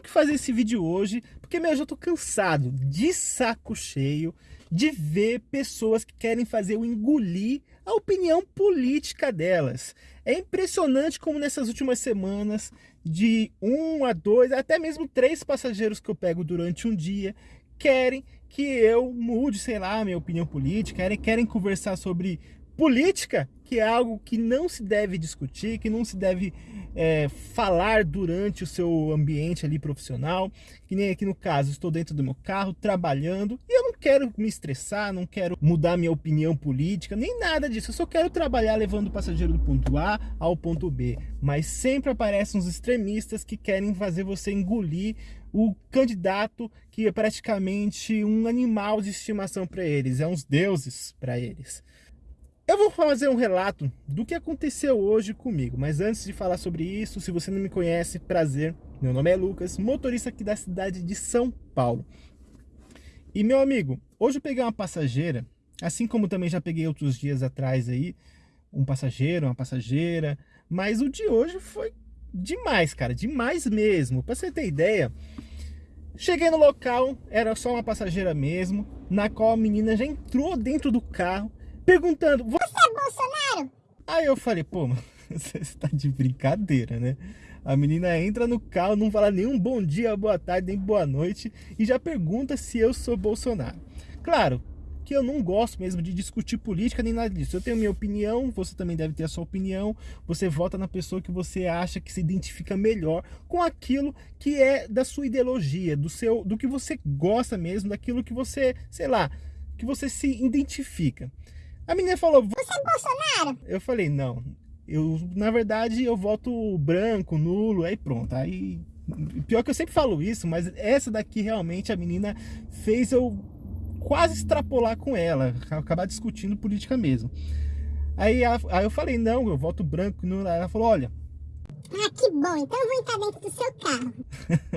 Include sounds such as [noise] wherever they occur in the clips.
que fazer esse vídeo hoje, porque meu, eu já tô cansado, de saco cheio, de ver pessoas que querem fazer eu engolir a opinião política delas. É impressionante como nessas últimas semanas, de um a dois, até mesmo três passageiros que eu pego durante um dia, querem que eu mude, sei lá, minha opinião política, querem, querem conversar sobre política, que é algo que não se deve discutir, que não se deve é, falar durante o seu ambiente ali profissional, que nem aqui no caso, estou dentro do meu carro, trabalhando, e eu não quero me estressar, não quero mudar minha opinião política, nem nada disso, eu só quero trabalhar levando o passageiro do ponto A ao ponto B, mas sempre aparecem uns extremistas que querem fazer você engolir o candidato que é praticamente um animal de estimação para eles, é uns deuses para eles. Eu vou fazer um relato do que aconteceu hoje comigo, mas antes de falar sobre isso, se você não me conhece, prazer, meu nome é Lucas, motorista aqui da cidade de São Paulo. E meu amigo, hoje eu peguei uma passageira, assim como também já peguei outros dias atrás aí, um passageiro, uma passageira, mas o de hoje foi demais, cara, demais mesmo. Pra você ter ideia, cheguei no local, era só uma passageira mesmo, na qual a menina já entrou dentro do carro, perguntando, você é Bolsonaro? Aí eu falei, pô, [laughs] você está de brincadeira, né? A menina entra no carro, não fala nenhum bom dia, boa tarde, nem boa noite e já pergunta se eu sou Bolsonaro. Claro que eu não gosto mesmo de discutir política nem nada disso. Eu tenho minha opinião, você também deve ter a sua opinião. Você vota na pessoa que você acha que se identifica melhor com aquilo que é da sua ideologia, do seu, do que você gosta mesmo, daquilo que você, sei lá, que você se identifica. A menina falou, você é Bolsonaro? Eu falei, não. Eu, na verdade, eu voto branco, nulo, aí pronto. Aí, pior que eu sempre falo isso, mas essa daqui realmente a menina fez eu quase extrapolar com ela, acabar discutindo política mesmo. Aí, aí eu falei, não, eu voto branco, nulo. Ela falou, olha, ah, que bom, então eu vou entrar dentro do seu carro.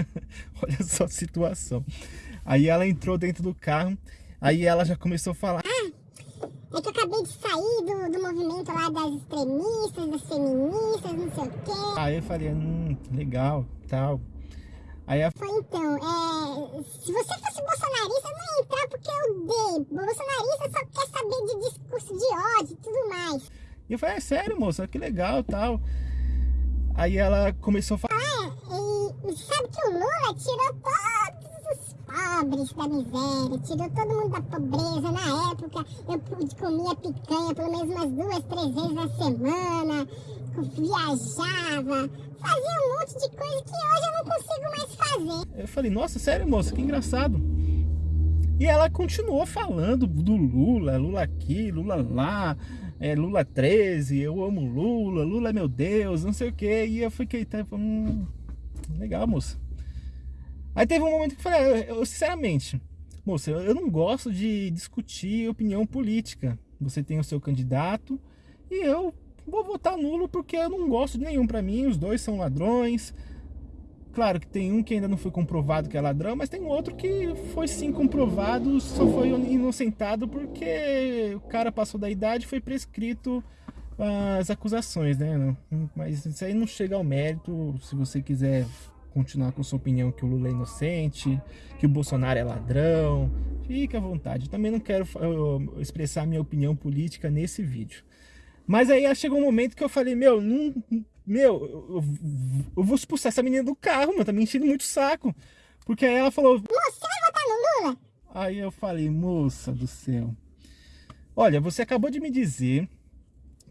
[laughs] Olha só a situação. Aí ela entrou dentro do carro, aí ela já começou a falar... Ah, é que eu acabei de sair do, do movimento lá das extremistas, das feministas, não sei o quê. Aí eu falei, hum, legal, tal. Aí a... Foi então, é, se você fosse bolsonarista, não ia entrar porque eu dei. Bolsonarista só quer saber de discurso de ódio e tudo mais. E eu falei, é sério, moça, que legal, tal. Aí ela começou a falar... Ah, é, e sabe que o Lula tirou todo pobres da miséria, tirou todo mundo da pobreza. Na época eu comia picanha pelo menos umas duas, três vezes na semana, viajava, fazia um monte de coisa que hoje eu não consigo mais fazer. Eu falei, nossa, sério moça, que engraçado. E ela continuou falando do Lula, Lula aqui, Lula lá, é, Lula 13, eu amo Lula, Lula é meu Deus, não sei o que. E eu fiquei, tá, hum, legal moça. Aí teve um momento que eu falei, eu, sinceramente, moça, eu não gosto de discutir opinião política. Você tem o seu candidato e eu vou votar nulo porque eu não gosto de nenhum. Para mim, os dois são ladrões. Claro que tem um que ainda não foi comprovado que é ladrão, mas tem outro que foi sim comprovado, só foi inocentado porque o cara passou da idade e foi prescrito as acusações, né? Mas isso aí não chega ao mérito, se você quiser continuar com sua opinião que o Lula é inocente, que o Bolsonaro é ladrão, fique à vontade. também não quero expressar minha opinião política nesse vídeo. Mas aí chegou um momento que eu falei, meu, não, meu, eu, eu, vou expulsar essa menina do carro, meu, tá me enchendo muito saco. Porque aí ela falou... Você vai votar no Lula? Aí eu falei, moça do céu. Olha, você acabou de me dizer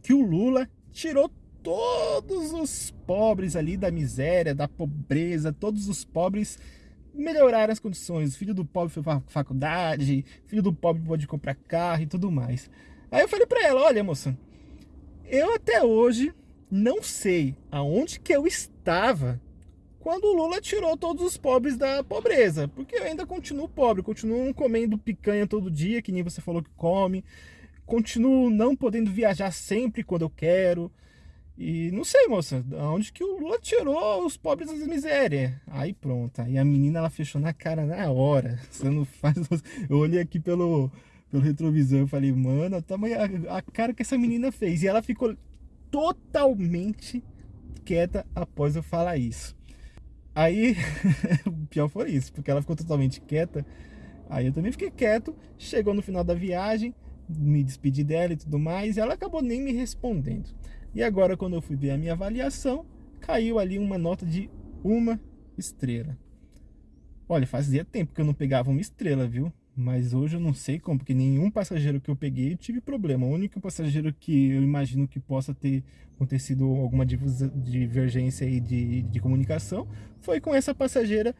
que o Lula tirou todos os pobres ali da miséria, da pobreza, todos os pobres melhoraram as condições. filho do pobre foi pra faculdade, filho do pobre pode comprar carro e tudo mais. Aí eu falei pra ela, olha moça, eu até hoje não sei aonde que eu estava quando o Lula tirou todos os pobres da pobreza. Porque eu ainda continuo pobre, continuo comendo picanha todo dia, que nem você falou que come. Continuo não podendo viajar sempre quando eu quero. E não sei, moça, onde que o Lula tirou os pobres das misérias? Aí pronto, aí a menina ela fechou na cara na hora. [laughs] Você não faz. Eu olhei aqui pelo, pelo retrovisor e falei, mano, a, a cara que essa menina fez. E ela ficou totalmente quieta após eu falar isso. Aí, [laughs] o pior foi isso, porque ela ficou totalmente quieta. Aí eu também fiquei quieto. Chegou no final da viagem, me despedi dela e tudo mais, e ela acabou nem me respondendo. E agora, quando eu fui ver a minha avaliação, caiu ali uma nota de uma estrela. Olha, fazia tempo que eu não pegava uma estrela, viu? Mas hoje eu não sei como, porque nenhum passageiro que eu peguei eu tive problema. O único passageiro que eu imagino que possa ter acontecido alguma divergência aí de, de comunicação foi com essa passageira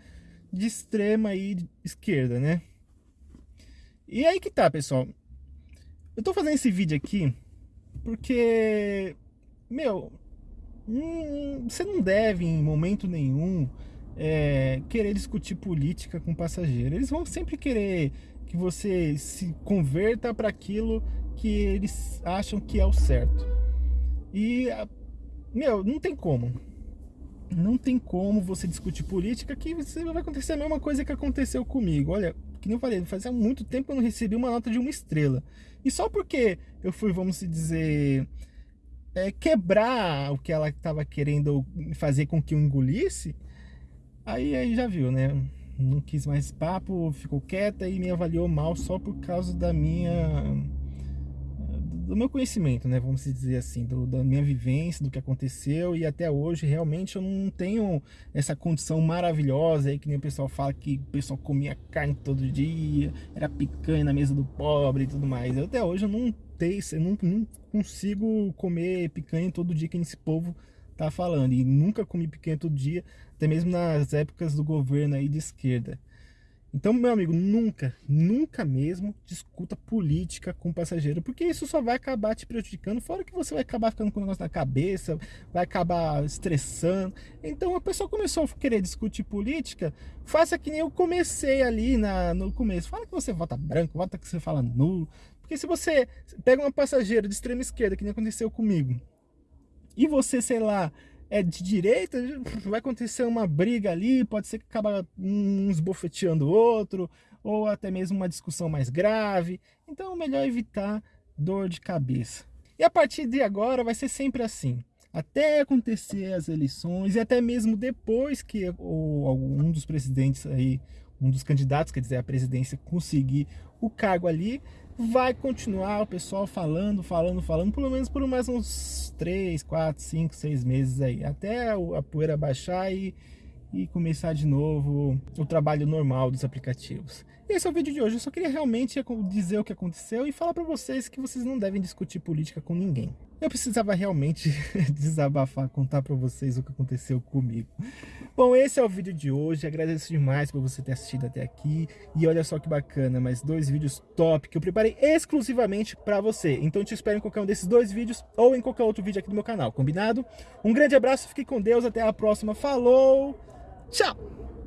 de extrema aí esquerda, né? E aí que tá, pessoal. Eu tô fazendo esse vídeo aqui porque, meu, hum, você não deve em momento nenhum é, querer discutir política com passageiro. Eles vão sempre querer que você se converta para aquilo que eles acham que é o certo. E, meu, não tem como. Não tem como você discutir política que vai acontecer a mesma coisa que aconteceu comigo. Olha, que nem eu falei, fazia muito tempo que eu não recebi uma nota de uma estrela. E só porque eu fui, vamos dizer, é, quebrar o que ela estava querendo fazer com que eu engolisse, Aí, aí já viu, né? Não quis mais papo, ficou quieta e me avaliou mal só por causa da minha do meu conhecimento, né, vamos dizer assim, do, da minha vivência, do que aconteceu e até hoje realmente eu não tenho essa condição maravilhosa aí que nem o pessoal fala que o pessoal comia carne todo dia, era picanha na mesa do pobre e tudo mais. Eu, até hoje eu não eu não, não consigo comer picanha todo dia que esse povo tá falando. E nunca comi picanha todo dia, até mesmo nas épocas do governo aí de esquerda. Então, meu amigo, nunca, nunca mesmo discuta política com passageiro, porque isso só vai acabar te prejudicando, fora que você vai acabar ficando com o negócio na cabeça, vai acabar estressando. Então, a pessoa começou a querer discutir política, faça que nem eu comecei ali na, no começo. Fala que você vota branco, vota que você fala nulo. Porque se você pega uma passageira de extrema esquerda, que nem aconteceu comigo, e você, sei lá, é de direita, [laughs] vai acontecer uma briga ali, pode ser que acaba uns bofeteando o outro, ou até mesmo uma discussão mais grave. Então é melhor evitar dor de cabeça. E a partir de agora vai ser sempre assim. Até acontecer as eleições e até mesmo depois que um dos presidentes aí, um dos candidatos, quer dizer, a presidência conseguir o cargo ali, vai continuar o pessoal falando, falando, falando, pelo menos por mais uns 3, 4, 5, 6 meses aí, até a poeira baixar e, e começar de novo o trabalho normal dos aplicativos. Esse é o vídeo de hoje, eu só queria realmente dizer o que aconteceu e falar para vocês que vocês não devem discutir política com ninguém. Eu precisava realmente [laughs] desabafar, contar para vocês o que aconteceu comigo. Bom, esse é o vídeo de hoje. Agradeço demais por você ter assistido até aqui. E olha só que bacana, mais dois vídeos top que eu preparei exclusivamente para você. Então te espero em qualquer um desses dois vídeos ou em qualquer outro vídeo aqui do meu canal, combinado? Um grande abraço, fique com Deus, até a próxima. Falou, tchau!